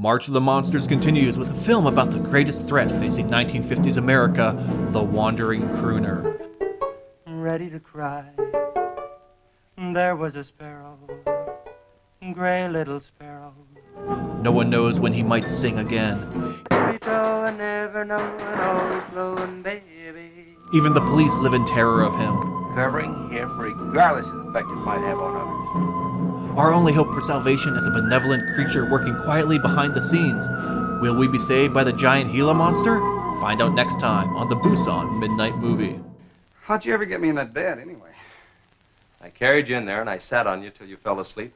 March of the Monsters continues with a film about the greatest threat facing 1950s America, the wandering crooner. Ready to cry. There was a sparrow, gray little sparrow. No one knows when he might sing again. and never knowing, always blowing, baby. Even the police live in terror of him. Covering him regardless of the effect it might have on others. Our only hope for salvation is a benevolent creature working quietly behind the scenes. Will we be saved by the giant Gila monster? Find out next time on the Busan Midnight Movie. How'd you ever get me in that bed, anyway? I carried you in there and I sat on you till you fell asleep.